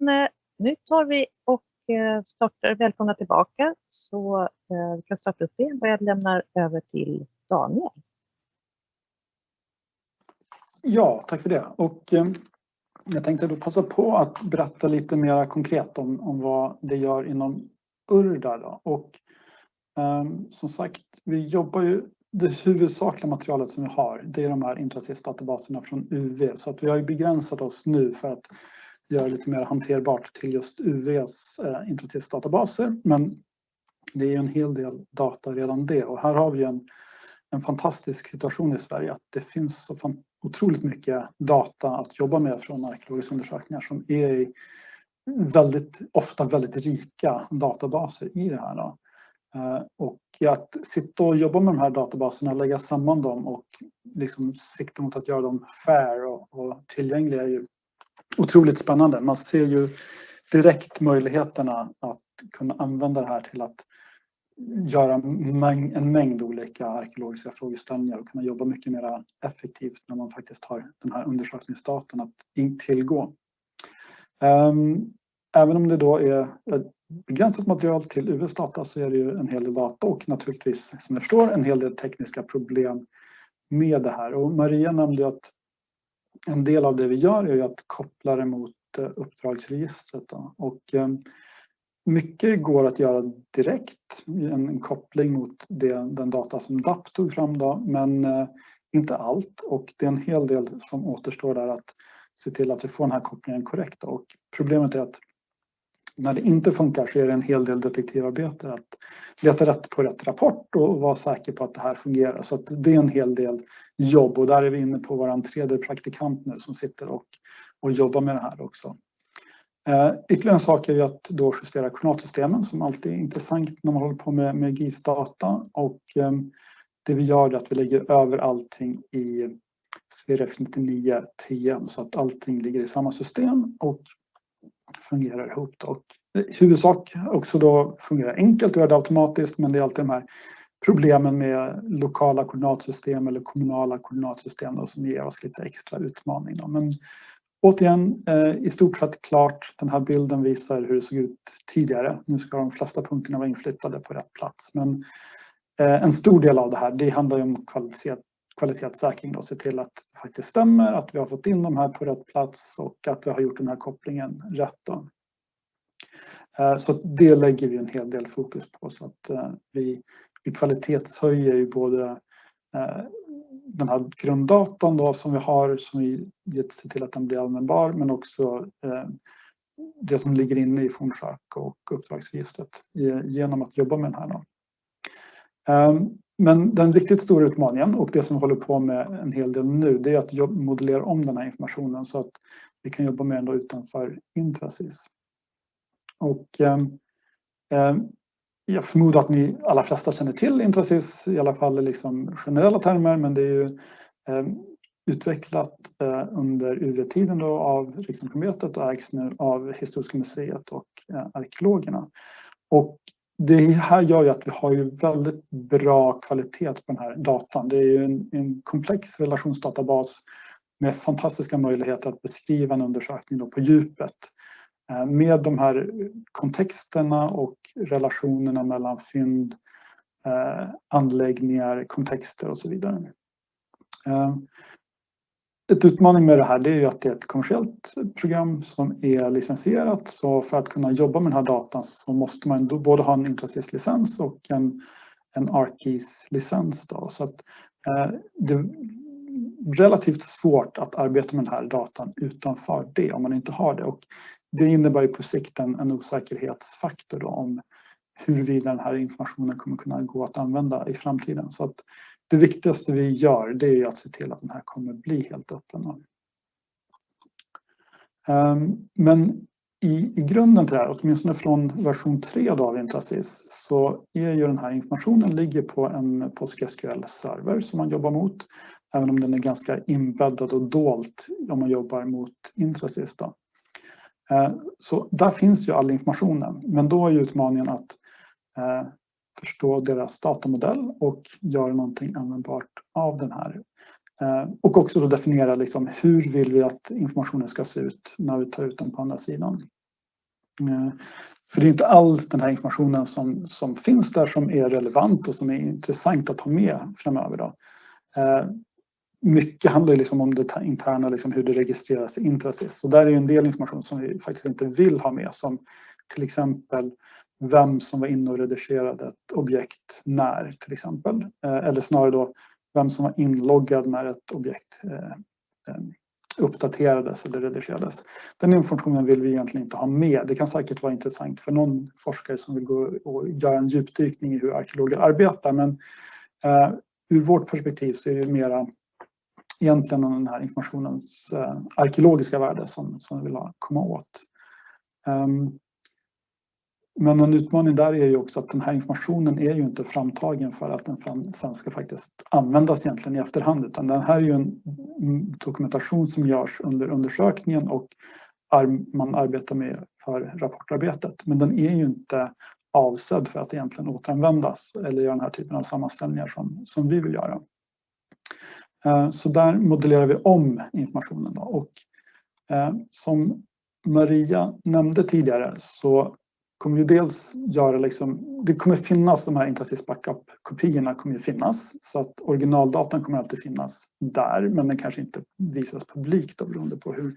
Eh, nu tar vi och eh, startar, välkomna tillbaka så eh, vi kan starta upp igen och jag lämnar över till Daniel. Ja, tack för det. Och jag tänkte då passa på att berätta lite mer konkret om, om vad det gör inom Urda. Då. Och um, som sagt, vi jobbar ju, det huvudsakliga materialet som vi har, det är de här Intrasis-databaserna från UV. Så att vi har ju begränsat oss nu för att göra lite mer hanterbart till just UVs eh, databaser. Men det är en hel del data redan det och här har vi en, en fantastisk situation i Sverige att det finns så fan, otroligt mycket data att jobba med från arkeologiska undersökningar som är väldigt, ofta väldigt rika databaser i det här. Då. Eh, och att sitta och jobba med de här databaserna, lägga samman dem och liksom sikta mot att göra dem fair och, och tillgängliga är ju otroligt spännande. Man ser ju direkt möjligheterna att kunna använda det här till att göra en mängd olika arkeologiska frågeställningar och kunna jobba mycket mer effektivt när man faktiskt har den här undersökningsdatan att tillgå. Ehm, även om det då är begränsat material till UVs data så är det ju en hel del data och naturligtvis som jag förstår en hel del tekniska problem med det här. Och Maria nämnde att en del av det vi gör är att koppla det mot eh, uppdragsregistret. Då. Och eh, mycket går att göra direkt, en koppling mot det, den data som DAP tog fram då, men eh, inte allt och det är en hel del som återstår där att se till att vi får den här kopplingen korrekt. Och problemet är att när det inte funkar så är det en hel del detektivarbete att leta rätt på rätt rapport och vara säker på att det här fungerar. Så det är en hel del jobb och där är vi inne på vår tredje praktikant nu som sitter och, och jobbar med det här också. Eh, ytterligare en sak är ju att då justera koordinatsystemen som alltid är intressant när man håller på med, med GIS-data och eh, det vi gör är att vi lägger över allting i SVRF 99 TM så att allting ligger i samma system och fungerar ihop. Då. Och I huvudsak också då fungerar enkelt och gör det automatiskt men det är alltid de här problemen med lokala koordinatsystem eller kommunala koordinatsystem då, som ger oss lite extra utmaning. Då. Men återigen, eh, i stort sett klart. Den här bilden visar hur det såg ut tidigare. Nu ska de flesta punkterna vara inflyttade på rätt plats. Men eh, en stor del av det här, det handlar ju om kvalitet, kvalitetssäkring och se till att det faktiskt stämmer, att vi har fått in de här på rätt plats och att vi har gjort den här kopplingen rätt. Då. Eh, så det lägger vi en hel del fokus på så att eh, vi, vi kvalitetshöjer ju både eh, den här grunddatan då som vi har som vi gett se till att den blir användbar men också det som ligger inne i fornsök och uppdragsregistret genom att jobba med den här. Då. Men den riktigt stora utmaningen och det som vi håller på med en hel del nu det är att modellera om den här informationen så att vi kan jobba med den utanför Intrasis. Och eh, jag förmodar att ni alla flesta känner till Intrasis i alla fall i liksom generella termer men det är ju eh, utvecklat eh, under UV-tiden av Riksantikvarieämbetet och ägs nu av Historiska museet och eh, arkeologerna. Och det här gör ju att vi har ju väldigt bra kvalitet på den här datan. Det är ju en, en komplex relationsdatabas med fantastiska möjligheter att beskriva en undersökning på djupet. Eh, med de här kontexterna och relationerna mellan fynd, eh, anläggningar, kontexter och så vidare. Eh, ett utmaning med det här det är ju att det är ett kommersiellt program som är licensierat. Så för att kunna jobba med den här datan så måste man både ha en Intrasys-licens och en, en ArcGIS-licens. Så att, eh, det är relativt svårt att arbeta med den här datan utanför det om man inte har det. Och det innebär ju på sikt en, en osäkerhetsfaktor då, om huruvida den här informationen kommer kunna gå att använda i framtiden. Så att det viktigaste vi gör det är att se till att den här kommer bli helt öppen. Ehm, men i, i grunden till det här, åtminstone från version 3 av Intrasys, så är ju den här informationen ligger på en PostgreSQL-server som man jobbar mot, även om den är ganska inbäddad och dolt om man jobbar mot Intrasys. Då. Ehm, så där finns ju all informationen, men då är utmaningen att eh, förstå deras datamodell och göra någonting användbart av den här. Eh, och också då definiera liksom hur vill vi att informationen ska se ut när vi tar ut den på andra sidan. Eh, för det är inte all den här informationen som, som finns där som är relevant och som är intressant att ha med framöver. Då. Eh, mycket handlar liksom om det interna, liksom hur det registreras i Intrasis. Så där är en del information som vi faktiskt inte vill ha med som till exempel vem som var inne och redigerade ett objekt när till exempel. Eh, eller snarare då vem som var inloggad när ett objekt eh, eh, uppdaterades eller redigerades. Den informationen vill vi egentligen inte ha med. Det kan säkert vara intressant för någon forskare som vill gå och göra en djupdykning i hur arkeologer arbetar men eh, ur vårt perspektiv så är det mera egentligen den här informationens eh, arkeologiska värde som, som vi vill komma åt. Um, men en utmaning där är ju också att den här informationen är ju inte framtagen för att den sen ska faktiskt användas egentligen i efterhand utan den här är ju en dokumentation som görs under undersökningen och man arbetar med för rapportarbetet. Men den är ju inte avsedd för att egentligen återanvändas eller göra den här typen av sammanställningar som, som vi vill göra. Eh, så där modellerar vi om informationen då. och eh, som Maria nämnde tidigare så kommer ju dels göra liksom, det kommer finnas de här Intrasis backup-kopiorna kommer ju finnas så att originaldatan kommer alltid finnas där men den kanske inte visas publikt då, beroende på hur,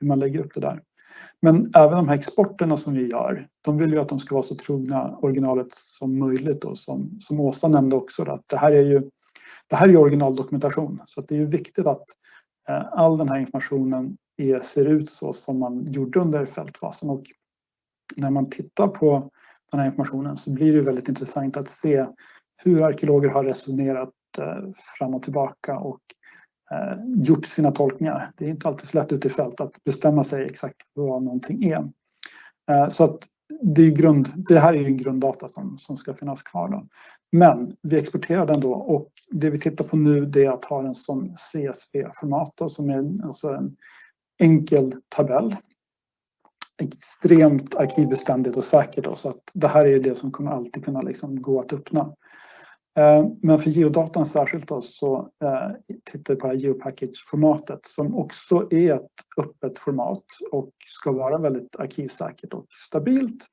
hur man lägger upp det där. Men även de här exporterna som vi gör, de vill ju att de ska vara så trogna originalet som möjligt och som, som Åsa nämnde också att det här är ju det här är originaldokumentation så att det är ju viktigt att eh, all den här informationen är, ser ut så som man gjorde under fältfasen och när man tittar på den här informationen så blir det väldigt intressant att se hur arkeologer har resonerat eh, fram och tillbaka och eh, gjort sina tolkningar. Det är inte alltid så lätt ute i fält att bestämma sig exakt vad någonting är. Eh, så att det, är grund, det här är ju en grunddata som, som ska finnas kvar. Då. Men vi exporterar den då och det vi tittar på nu det är att ha den som CSV-format som är alltså en enkel tabell extremt arkivbeständigt och säkert. Då, så att det här är det som kommer alltid kunna liksom gå att öppna. Eh, men för geodatan särskilt då, så eh, tittar vi på geopackage-formatet som också är ett öppet format och ska vara väldigt arkivsäkert och stabilt.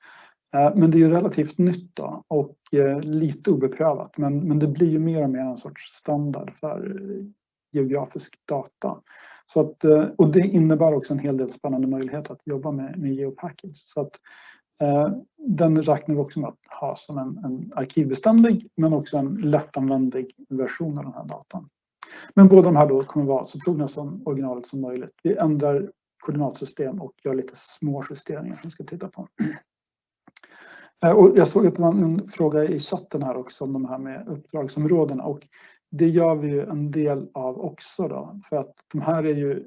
Eh, men det är ju relativt nytt då och lite obeprövat men, men det blir ju mer och mer en sorts standard för geografisk data. Så att, eh, och det innebär också en hel del spännande möjligheter att jobba med, med GeoPackage. Så att, eh, den räknar vi också med att ha som en, en arkivbeständig men också en lättanvändlig version av den här datan. Men båda de här då kommer vara så trogna som originalet som möjligt. Vi ändrar koordinatsystem och gör lite små justeringar som vi ska titta på. Eh, och jag såg att det var en fråga i chatten här också om de här med uppdragsområdena och det gör vi ju en del av också då, för att de här är ju,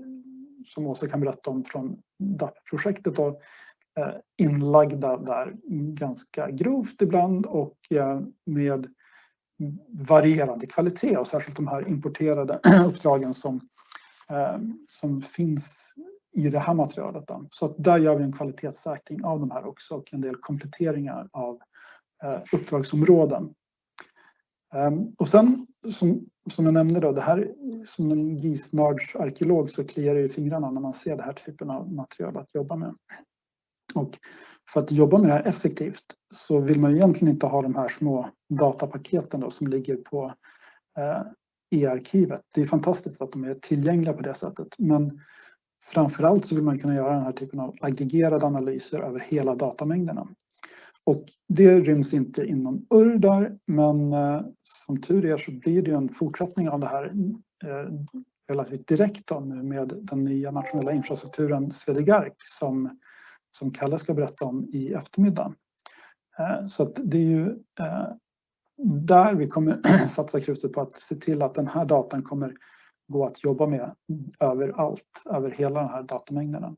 som Åsa kan berätta om från DAP-projektet, då, eh, inlagda där ganska grovt ibland och eh, med varierande kvalitet och särskilt de här importerade uppdragen som, eh, som finns i det här materialet. Då. Så att där gör vi en kvalitetssäkring av de här också och en del kompletteringar av uppdragsområden. Ehm, och sen som, som jag nämnde då, det här som en gisnördsarkeolog så kliar det i fingrarna när man ser den här typen av material att jobba med. Och för att jobba med det här effektivt så vill man egentligen inte ha de här små datapaketen då som ligger på eh, e-arkivet. Det är fantastiskt att de är tillgängliga på det sättet men framförallt så vill man kunna göra den här typen av aggregerade analyser över hela datamängderna. Och det ryms inte inom URDAR men eh, som tur är så blir det en fortsättning av det här eh, relativt direkt då, med den nya nationella infrastrukturen Swedegark som, som Kalle ska berätta om i eftermiddag. Eh, så att det är ju där vi kommer satsa krutet på att se till att den här datan kommer gå att jobba med överallt, över hela den här datamängden.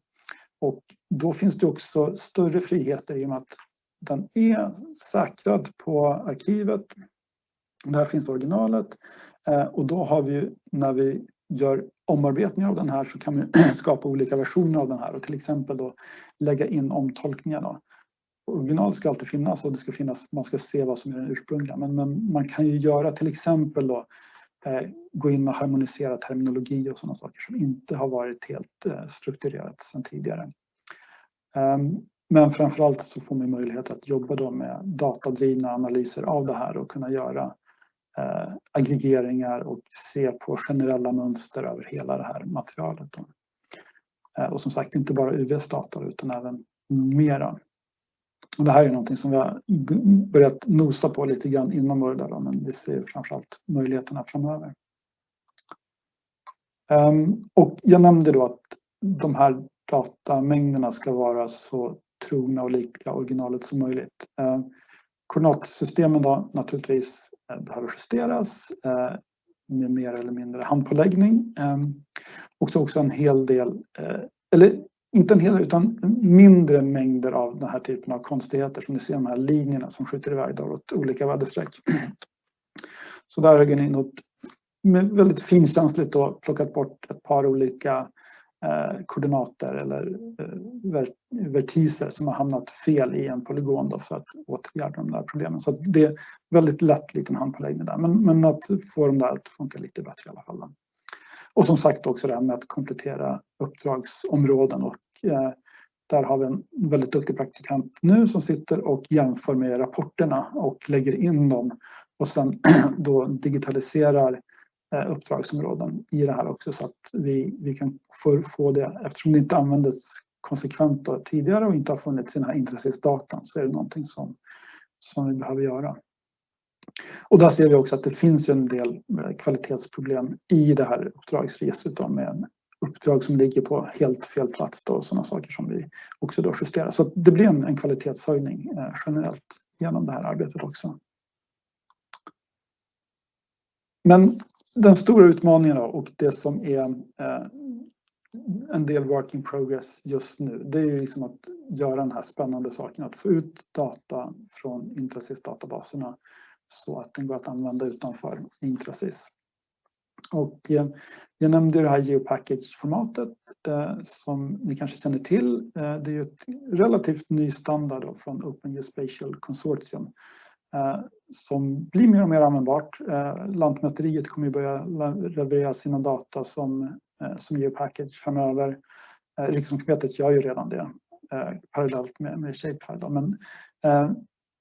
Och då finns det också större friheter i och med att den är säkrad på arkivet. Där finns originalet eh, och då har vi när vi gör omarbetningar av den här så kan vi skapa olika versioner av den här och till exempel då lägga in omtolkningar. Original ska alltid finnas och det ska finnas, man ska se vad som är den ursprungliga men, men man kan ju göra till exempel då eh, gå in och harmonisera terminologi och sådana saker som inte har varit helt eh, strukturerat sedan tidigare. Um, men framförallt så får man möjlighet att jobba då med datadrivna analyser av det här och kunna göra eh, aggregeringar och se på generella mönster över hela det här materialet. Eh, och som sagt inte bara UVs data utan även mera. Och det här är någonting som vi har börjat nosa på lite grann inom då, men vi ser framförallt möjligheterna framöver. Um, och jag nämnde då att de här datamängderna ska vara så trogna och lika originalet som möjligt. Eh, uh, koordinatsystemen då naturligtvis eh, behöver justeras eh, med mer eller mindre handpåläggning. Och så också en hel del, eller inte en hel del utan mindre mängder av den här typen av konstigheter som ni ser de här linjerna som skjuter iväg då åt olika väderstreck. Så där har Genino med väldigt finkänsligt då plockat bort ett par olika Eh, koordinater eller eh, vertiser som har hamnat fel i en polygon då för att åtgärda de där problemen. Så det är väldigt lätt liten handpåläggning där men, men att få dem där att funka lite bättre i alla fall. Och som sagt också det här med att komplettera uppdragsområden och eh, där har vi en väldigt duktig praktikant nu som sitter och jämför med rapporterna och lägger in dem och sen då digitaliserar Eh, uppdragsområden i det här också så att vi, vi kan få, få det eftersom det inte användes konsekvent tidigare och inte har funnits i den här intressesdatan så är det någonting som, som vi behöver göra. Och där ser vi också att det finns en del eh, kvalitetsproblem i det här uppdragsregistret då med uppdrag som ligger på helt fel plats då, och sådana saker som vi också då justerar. Så det blir en, en kvalitetshöjning eh, generellt genom det här arbetet också. Men den stora utmaningen då, och det som är eh, en del work in progress just nu, det är ju liksom att göra den här spännande saken att få ut data från Intrasys databaserna så att den går att använda utanför Intrasys. Och eh, jag nämnde det här geopackage-formatet eh, som ni kanske känner till. Eh, det är ju ett relativt ny standard från Open Geospatial Consortium eh, som blir mer och mer användbart. Eh, Lantmäteriet kommer att börja leverera sina data som, eh, som geopackage framöver. Eh, Riksantikvarieämbetet gör ju redan det parallellt med, med Shapefile. Men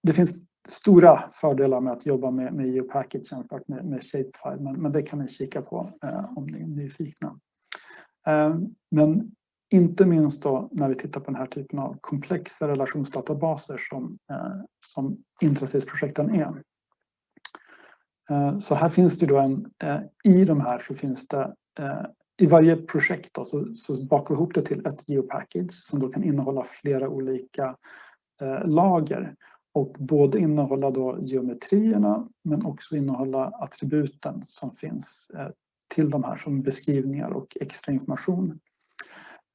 det finns stora fördelar med att jobba med, med geopackage jämfört med, med Shapefile, men, men det kan ni kika på om ni är nyfikna. Men inte minst då när vi tittar på den här typen av komplexa relationsdatabaser som, eh, som Intrasys-projekten är. Eh, så här finns det då en, eh, i de här så finns det eh, i varje projekt då, så, så bakar vi ihop det till ett geopackage som då kan innehålla flera olika eh, lager och både innehålla då geometrierna men också innehålla attributen som finns eh, till de här som beskrivningar och extra information.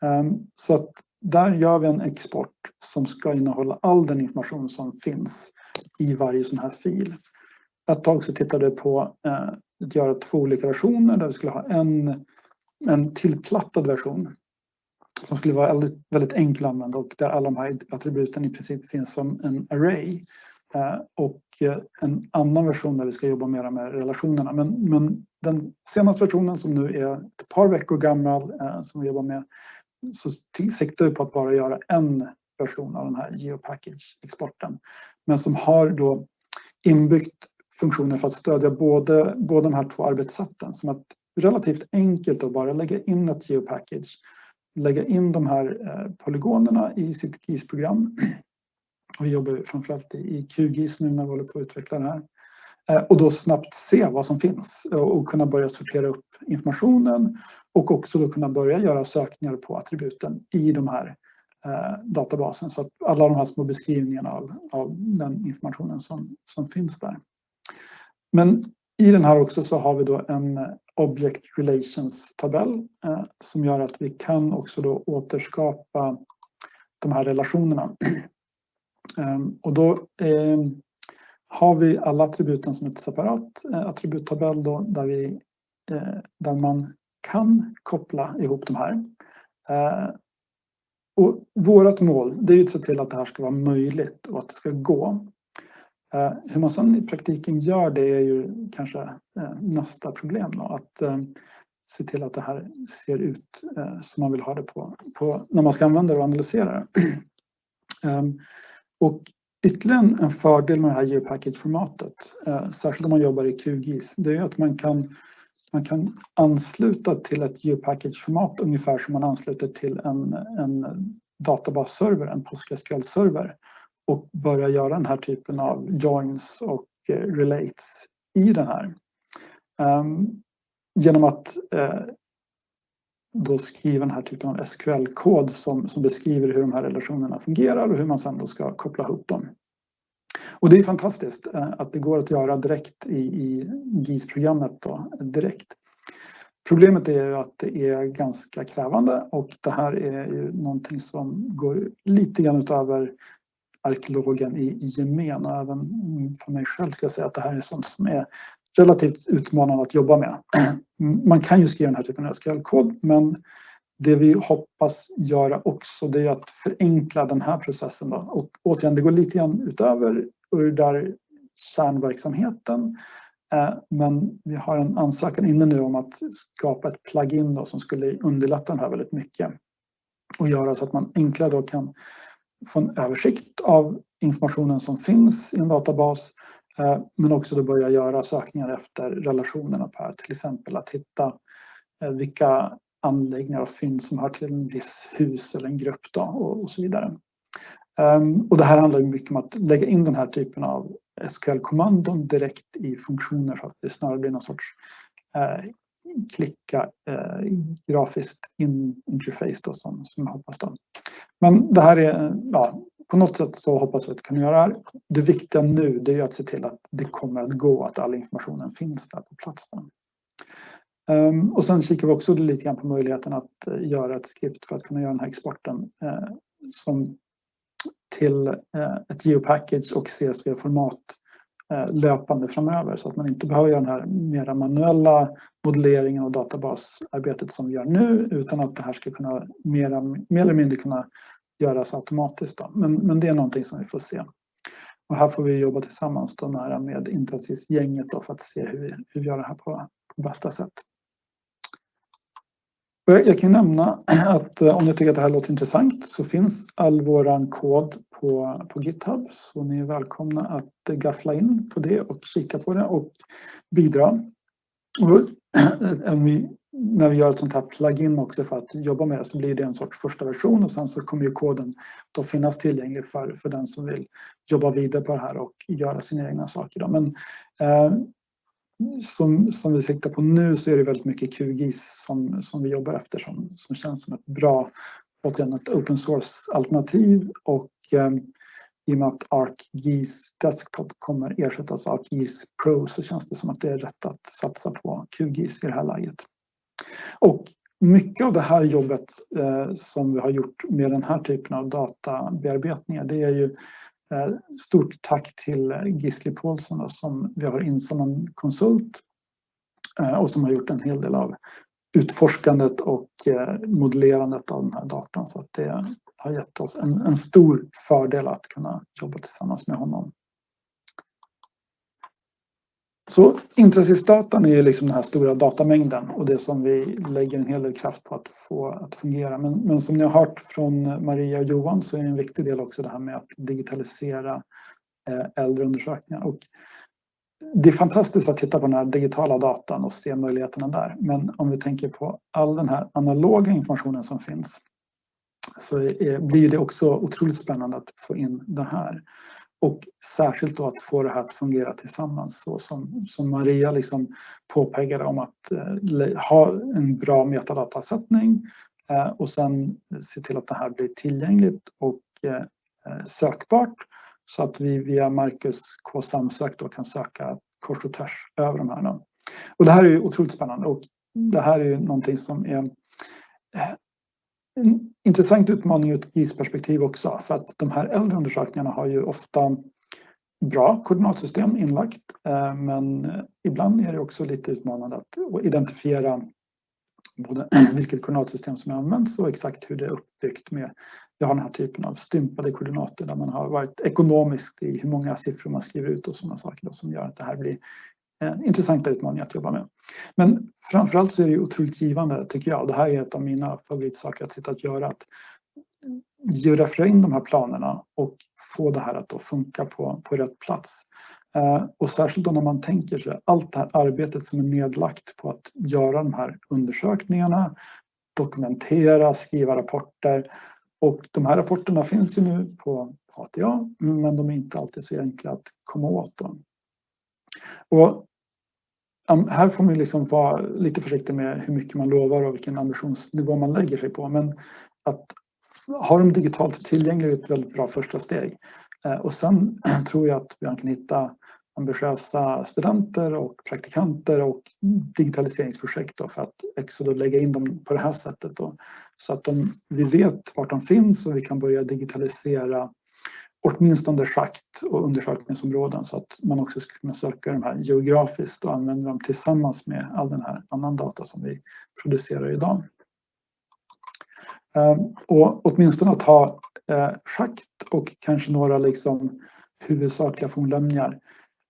Ehm, så att där gör vi en export som ska innehålla all den information som finns i varje sån här fil. Ett tag så tittade vi på eh, att göra två olika versioner där vi skulle ha en, en tillplattad version som skulle vara väldigt, väldigt enkel att använda och där alla de här attributen i princip finns som en array. Eh, och eh, en annan version där vi ska jobba mer med relationerna. Men, men den senaste versionen som nu är ett par veckor gammal som vi jobbar med så siktar vi på att bara göra en version av den här geopackage-exporten. Men som har då inbyggt funktioner för att stödja både, både de här två arbetssätten. Som att relativt enkelt att bara lägga in ett geopackage lägga in de här eh, polygonerna i sitt GIS-program. Vi jobbar framförallt i QGIS nu när vi håller på att utveckla det här. Eh, och då snabbt se vad som finns och kunna börja sortera upp informationen och också då kunna börja göra sökningar på attributen i de här eh, databasen så att alla de här små beskrivningarna av, av den informationen som, som finns där. Men i den här också så har vi då en Object Relations-tabell eh, som gör att vi kan också då återskapa de här relationerna. Ehm, och då eh, har vi alla attributen som ett separat eh, attributtabell då, där, vi, eh, där man kan koppla ihop de här. Eh, och vårt mål det är att se till att det här ska vara möjligt och att det ska gå. Hur man sedan i praktiken gör det är ju kanske nästa problem. Då, att se till att det här ser ut som man vill ha det på, på när man ska använda det och analysera det. Ehm, och ytterligare en fördel med det här geopackage-formatet, eh, särskilt om man jobbar i QGIS, det är att man kan, man kan ansluta till ett geopackage-format ungefär som man ansluter till en, en databasserver, en PostgreSQL-server och börja göra den här typen av joins och eh, relates i den här. Um, genom att eh, då skriva den här typen av SQL-kod som, som beskriver hur de här relationerna fungerar och hur man sedan då ska koppla ihop dem. Och det är fantastiskt eh, att det går att göra direkt i, i GIS-programmet då direkt. Problemet är ju att det är ganska krävande och det här är ju någonting som går lite grann utöver arkeologen i, i gemen och även för mig själv ska jag säga att det här är sånt som är relativt utmanande att jobba med. Man kan ju skriva den här typen av SQL-kod men det vi hoppas göra också det är att förenkla den här processen. Då. Och återigen, det går lite grann utöver URDAR kärnverksamheten eh, men vi har en ansökan inne nu om att skapa ett plugin då som skulle underlätta den här väldigt mycket och göra så att man enklare då kan få en översikt av informationen som finns i en databas eh, men också då börja göra sökningar efter relationerna Per, till exempel att hitta eh, vilka anläggningar och fynd som hör till en viss hus eller en grupp då och, så vidare. Ehm, och det här handlar mycket om att lägga in den här typen av SQL-kommandon direkt i funktioner så att det snarare blir någon sorts eh, klicka eh, grafiskt in interface då, som, som jag hoppas. Då. Men det här är, ja, på något sätt så hoppas vi att vi kan göra det här. Det viktiga nu det är att se till att det kommer att gå, att all informationen finns där på plats. Um, och sen kikar vi också lite grann på möjligheten att eh, göra ett skript för att kunna göra den här exporten eh, som till eh, ett geopackage och CSV-format eh, Eh, löpande framöver så att man inte behöver göra den här mera manuella modelleringen och databasarbetet som vi gör nu utan att det här ska kunna mera, mer eller mindre kunna göras automatiskt. Då. Men, men det är någonting som vi får se. Och här får vi jobba tillsammans då nära med Intrasis-gänget för att se hur vi, hur vi gör det här på, på bästa sätt. Jag kan nämna att eh, om ni tycker att det här låter intressant så finns all våran kod på, på GitHub så ni är välkomna att eh, gaffla in på det och kika på det och bidra. Och vi, när vi gör ett sånt här plugin också för att jobba med det så blir det en sorts första version och sen så kommer ju koden då finnas tillgänglig för, för den som vill jobba vidare på det här och göra sina egna saker. Då. Men eh, som, som vi siktar på nu så är det väldigt mycket QGIS som, som vi jobbar efter som, som känns som ett bra, återigen ett open source-alternativ och eh, i och med att ArcGIS Desktop kommer ersättas av ArcGIS Pro så känns det som att det är rätt att satsa på QGIS i det här läget. Och mycket av det här jobbet eh, som vi har gjort med den här typen av databearbetningar det är ju Eh, stort tack till eh, Gisli Paulsson som vi har in som en konsult eh, och som har gjort en hel del av utforskandet och modellerandet av den här datan. Så att det har gett oss en, en stor fördel att kunna jobba tillsammans med honom. Så intressesdatan är liksom den här stora datamängden och det som vi lägger en hel del kraft på att få att fungera. Men, men som ni har hört från Maria och Johan så är en viktig del också det här med att digitalisera eh, äldre undersökningar. Och det är fantastiskt att titta på den här digitala datan och se möjligheterna där. Men om vi tänker på all den här analoga informationen som finns så är, blir det också otroligt spännande att få in det här. Och särskilt då att få det här att fungera tillsammans så som, som Maria liksom påpekade om att eh, ha en bra metadatasättning eh, och sen se till att det här blir tillgängligt och eh, eh sökbart så att vi via Marcus K samsök då kan söka kors och tvärs över de här. Då. Och det här är ju otroligt spännande och det här är ju någonting som är eh, en intressant utmaning ur ett GIS-perspektiv också för att de här äldre undersökningarna har ju ofta bra koordinatsystem inlagt eh, men ibland är det också lite utmanande att identifiera både vilket koordinatsystem som används och exakt hur det är uppbyggt med jag har den här typen av stympade koordinater där man har varit ekonomisk i hur många siffror man skriver ut och sådana saker som gör att det här blir Eh, intressanta utmaningar att jobba med. Men framförallt så är det otroligt givande tycker jag. Det här är ett av mina favoritsaker att sitta och göra. Att georeferera in de här planerna och få det här att då funka på, på rätt plats. Eh, och särskilt då när man tänker sig allt det här arbetet som är nedlagt på att göra de här undersökningarna, dokumentera, skriva rapporter. Och de här rapporterna finns ju nu på ATA, men de är inte alltid så enkla att komma åt. Dem. Och här får man liksom vara lite försiktig med hur mycket man lovar och vilken ambitionsnivå man lägger sig på. Men att ha dem digitalt tillgängliga är ett väldigt bra första steg. Eh, och sen tror jag att vi kan hitta ambitiösa studenter och praktikanter och digitaliseringsprojekt för att också lägga in dem på det här sättet. Då, så att de, vi vet vart de finns och vi kan börja digitalisera åtminstone schakt och undersökningsområden så att man också ska kunna söka de här geografiskt och använda dem tillsammans med all den här annan data som vi producerar idag. Ehm, och åtminstone att ha eh, schakt och kanske några liksom huvudsakliga fornlämningar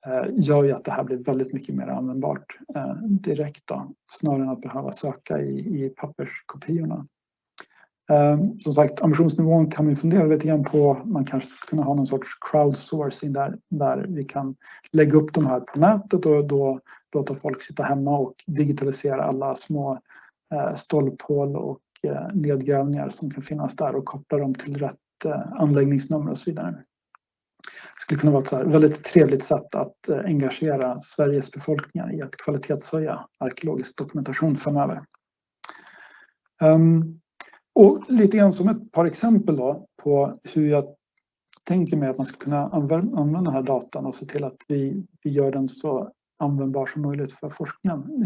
eh, gör ju att det här blir väldigt mycket mer användbart eh, direkt då, snarare än att behöva söka i, i papperskopiorna. Ehm, som sagt, ambitionsnivån kan vi fundera lite grann på. Man kanske skulle kunna ha någon sorts crowdsourcing där, där vi kan lägga upp de här på nätet och då låta folk sitta hemma och digitalisera alla små eh, stolphål och eh, nedgrävningar som kan finnas där och koppla dem till rätt eh, anläggningsnummer och så vidare. Det skulle kunna vara ett väldigt trevligt sätt att engagera Sveriges befolkningar i att kvalitetshöja arkeologisk dokumentation framöver. Um, och lite grann som ett par exempel då på hur jag tänker mig att man ska kunna använda den här datan och se till att vi, vi gör den så användbar som möjligt för forskningen.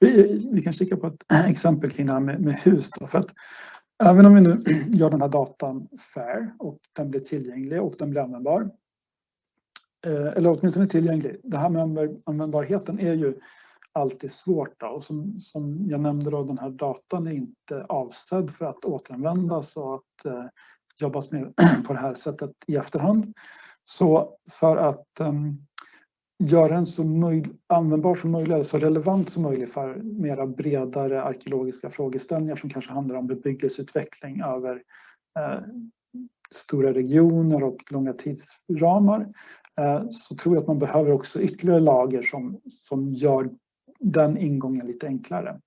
Vi, vi kan kika på ett exempel kring det här med, med hus. Då, för att även om vi nu gör den här datan fair och den blir tillgänglig och den blir användbar. Eh, eller åtminstone tillgänglig. Det här med användbarheten är ju alltid svårt. Då. Och som, som jag nämnde, då, den här datan är inte avsedd för att återanvändas och att eh, jobbas med på det här sättet i efterhand. Så för att eh, göra den så användbar som möjligt, så relevant som möjligt för mera bredare arkeologiska frågeställningar som kanske handlar om bebyggelseutveckling över eh, stora regioner och långa tidsramar eh, så tror jag att man behöver också ytterligare lager som, som gör den ingången lite enklare.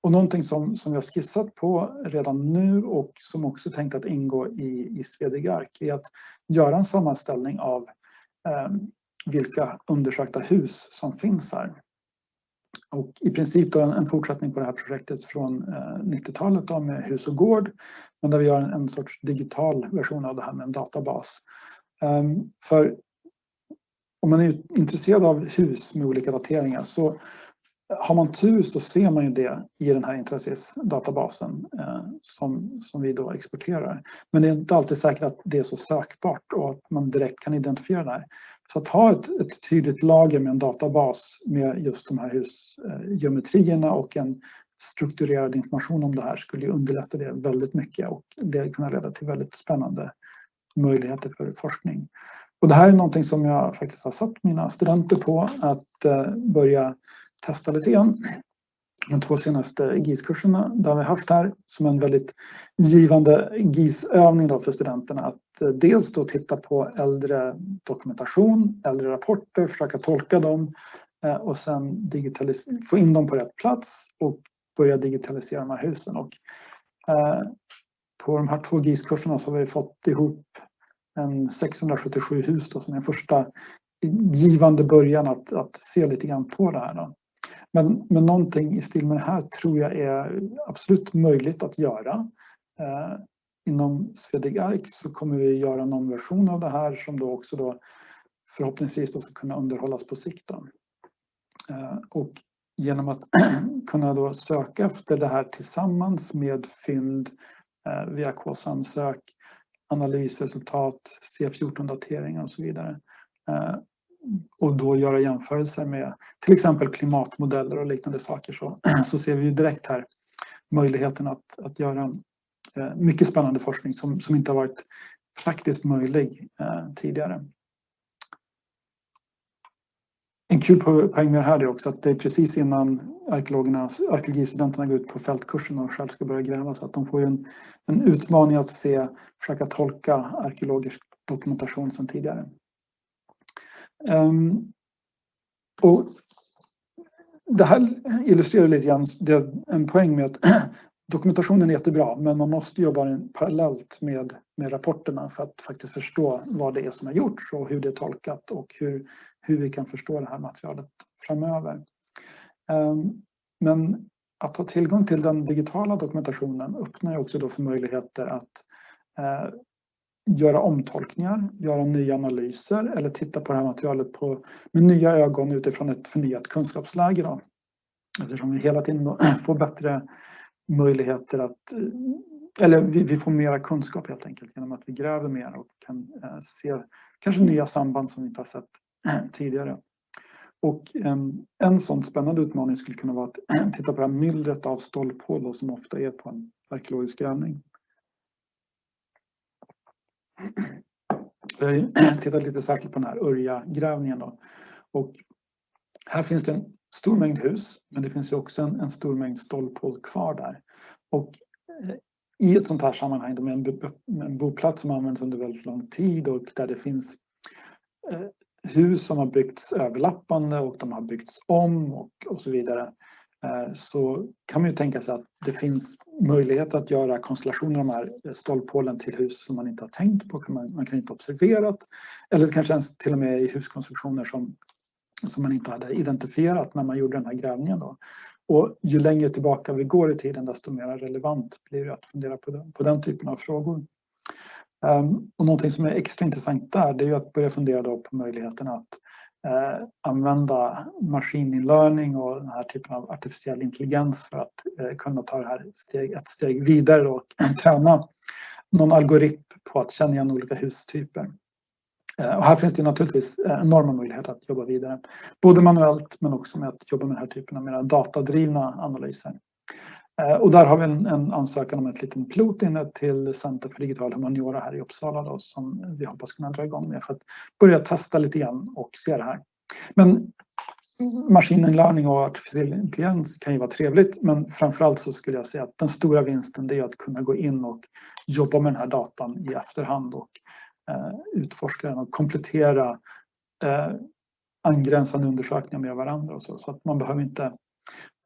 Och någonting som, som jag skissat på redan nu och som också tänkt att ingå i, i Svedegark är att göra en sammanställning av eh, vilka undersökta hus som finns här. Och i princip då en, en fortsättning på det här projektet från eh, 90-talet med hus och gård. Men där vi gör en, en, sorts digital version av det här med en databas. Um, för om man är intresserad av hus med olika dateringar så har man tur så ser man ju det i den här Intrasis-databasen eh, som, som vi då exporterar. Men det är inte alltid säkert att det är så sökbart och att man direkt kan identifiera det här. Så att ha ett, ett tydligt lager med en databas med just de här husgeometrierna eh, och en strukturerad information om det här skulle underlätta det väldigt mycket och det kunna leda till väldigt spännande möjligheter för forskning. Och det här är någonting som jag faktiskt har satt mina studenter på att eh, börja testa lite grann. De två senaste GIS-kurserna där vi har haft här som en väldigt givande GIS-övning för studenterna att eh, dels då titta på äldre dokumentation, äldre rapporter, försöka tolka dem eh, och sen få in dem på rätt plats och börja digitalisera de här husen. Och, eh, på de här två GIS-kurserna så har vi fått ihop en 677 hus då, som är en första givande början att, att se lite grann på det här. Då. Men, men någonting i stil med det här tror jag är absolut möjligt att göra. Eh, inom Swedig Ark så kommer vi göra någon version av det här som då också då förhoppningsvis då ska kunna underhållas på sikt. Eh, och genom att kunna då söka efter det här tillsammans med fynd eh, via KSAM-sök, analysresultat, C14-dateringar och så vidare eh, och då göra jämförelser med till exempel klimatmodeller och liknande saker så, så ser vi direkt här möjligheten att, att göra eh, mycket spännande forskning som, som inte har varit praktiskt möjlig eh, tidigare. en kul poäng med det här är också att det är precis innan arkeologerna, arkeologistudenterna går ut på fältkursen och själv ska börja gräva så att de får en, en utmaning att se, försöka tolka arkeologisk dokumentation sedan tidigare. Ehm, och det här illustrerar lite grann en poäng med att dokumentationen är jättebra men man måste jobba parallellt med, med rapporterna för att faktiskt förstå vad det är som har gjorts och hur det är tolkat och hur, hur vi kan förstå det här materialet framöver. Ehm, men att ha tillgång till den digitala dokumentationen öppnar också då för möjligheter att eh, göra omtolkningar, göra nya analyser eller titta på det här materialet på, med nya ögon utifrån ett förnyat kunskapsläge. Då. Eftersom vi hela tiden får bättre möjligheter att, eh, eller vi, vi, får mera kunskap helt enkelt genom att vi gräver mer och kan eh, se kanske nya samband som vi inte har sett tidigare. Och en, en sån spännande utmaning skulle kunna vara att titta på det här myllret av stolphål som ofta är på en arkeologisk grävning. Eh, Jag har tittat lite särskilt på den här Örja-grävningen. Och här finns det en stor mängd hus, men det finns också en, en stor mängd stolphål kvar där. Och eh, i ett sånt här sammanhang, med en, en boplats som används under väldigt lång tid och där det finns eh, hus som har byggts överlappande och de har byggts om och, och så vidare Eh, så kan man ju tänka sig att det finns möjlighet att göra konstellationer av de här stolphålen till hus som man inte har tänkt på, man, man kan inte observerat eller kanske ens till och med i huskonstruktioner som som man inte hade identifierat när man gjorde den här grävningen. Då. Och ju längre tillbaka vi går i tiden desto mer relevant blir det att fundera på den, på den typen av frågor. Um, och någonting som är extra intressant där det är ju att börja fundera då på möjligheten att eh, använda maskininlärning och den här typen av artificiell intelligens för att eh, kunna ta det här steg, ett steg vidare och träna någon algoritm på att känna igen olika hustyper. Eh, och här finns det naturligtvis eh, enorma möjligheter att jobba vidare. Både manuellt men också med att jobba med den här typen av mer datadrivna analyser. Eh, och där har vi en, en ansökan om ett litet pilot inne till Center för digital humaniora här i Uppsala då, som vi hoppas kunna dra igång med för att börja testa lite grann och se det här. Men maskininlärning och artificiell intelligens kan ju vara trevligt men framförallt så skulle jag säga att den stora vinsten det är att kunna gå in och jobba med den här datan i efterhand och Eh, utforska den och komplettera eh, angränsande undersökningar med varandra. Och så, så att man behöver inte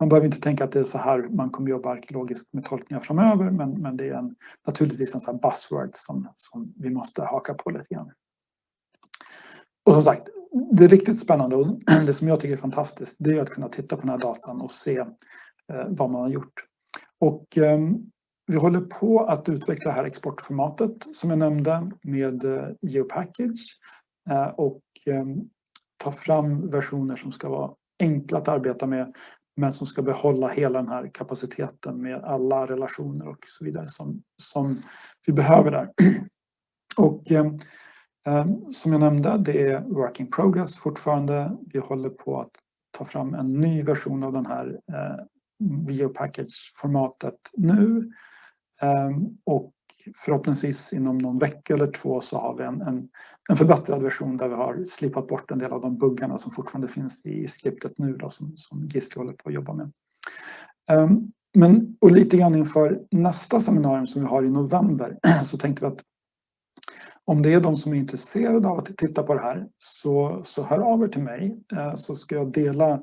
man behöver inte tänka att det är så här man kommer jobba arkeologiskt med tolkningar framöver men, men det är en, naturligtvis en sån buzzword som, som vi måste haka på lite grann. Och som sagt, det är riktigt spännande och det som jag tycker är fantastiskt det är att kunna titta på den här datan och se eh, vad man har gjort. Och eh, vi håller på att utveckla det här exportformatet som jag nämnde med eh, GeoPackage eh, och ehm, ta fram versioner som ska vara enkla att arbeta med men som ska behålla hela den här kapaciteten med alla relationer och så vidare som, som vi behöver där. Och eh, eh, som jag nämnde, det är work in progress fortfarande. Vi håller på att ta fram en ny version av den här eh, video package formatet nu Eh, och förhoppningsvis inom någon vecka eller två så har vi en, en, en förbättrad version där vi har slipat bort en del av de buggarna som fortfarande finns i skriptet nu då, som, som Gisli håller på att jobba med. Um, men, och lite grann inför nästa seminarium som vi har i november så tänkte vi att om det är de som är intresserade av att titta på det här så, så hör av er till mig eh, så ska jag dela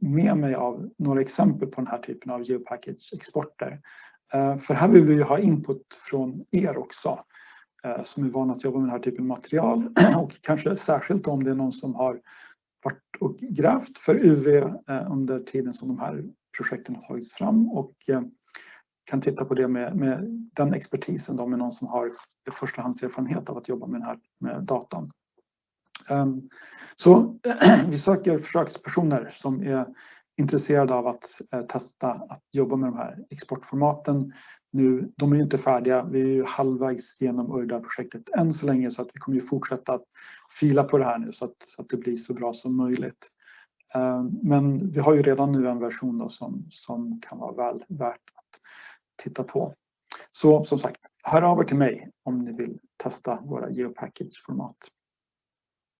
med mig av några exempel på den här typen av geopackage-exporter Eh, för här vill vi ju ha input från er också eh, som är vana att jobba med den här typen av material och kanske särskilt om det är någon som har varit och grävt för UV eh, under tiden som de här projekten har tagits fram och kan titta på det med, med den expertisen då med någon som har förstahandserfarenhet av att jobba med den här med datan. Ehm, så vi söker försökspersoner som är intresserade av att eh, testa att jobba med de här exportformaten. Nu, de är ju inte färdiga, vi är ju halvvägs genom URDA-projektet än så länge så att vi kommer ju fortsätta att fila på det här nu så att, så att det blir så bra som möjligt. Eh, men vi har ju redan nu en version då som, som kan vara väl värt att titta på. Så som sagt, hör av er till mig om ni vill testa våra geopackage-format.